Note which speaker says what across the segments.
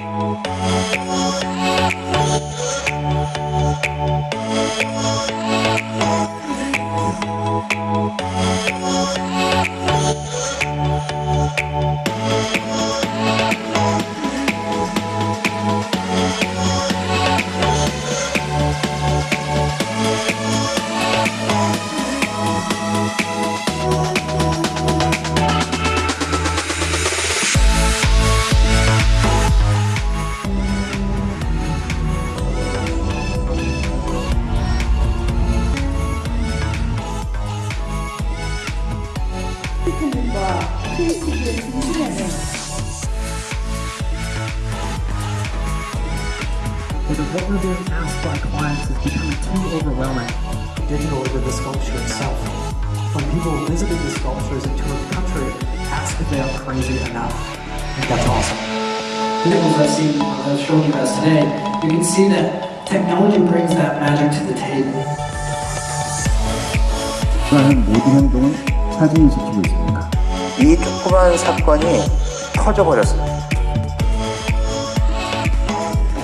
Speaker 1: Música Because what we're being asked by clients is becoming too overwhelming.
Speaker 2: digital over the sculpture itself. When people visited the sculptures and toured the country, ask if they are crazy enough. I think that's awesome. Visuals I've seen, I've shown you guys today, you can see that technology brings that magic to the table.
Speaker 3: 하는 모든 행동은 사진이 지키고 있습니다.
Speaker 4: 이 조그만 사건이 터져버렸어요.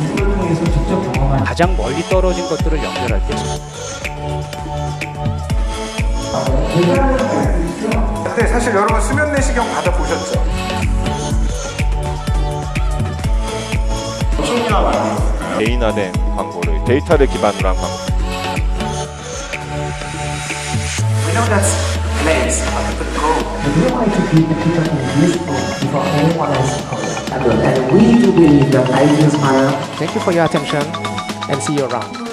Speaker 2: 이걸 통해서 직접 경험한
Speaker 5: 가장 멀리 떨어진 것들을 연결할 때
Speaker 6: 근데 사실 여러분 수면 내시경 받아보셨죠?
Speaker 7: 개인화된 광고를 데이터를 기반으로 한 광고.
Speaker 6: We
Speaker 2: want to keep the people in useful before anyone else comes. And we do believe that ideas are
Speaker 5: Thank you for your attention and see you around.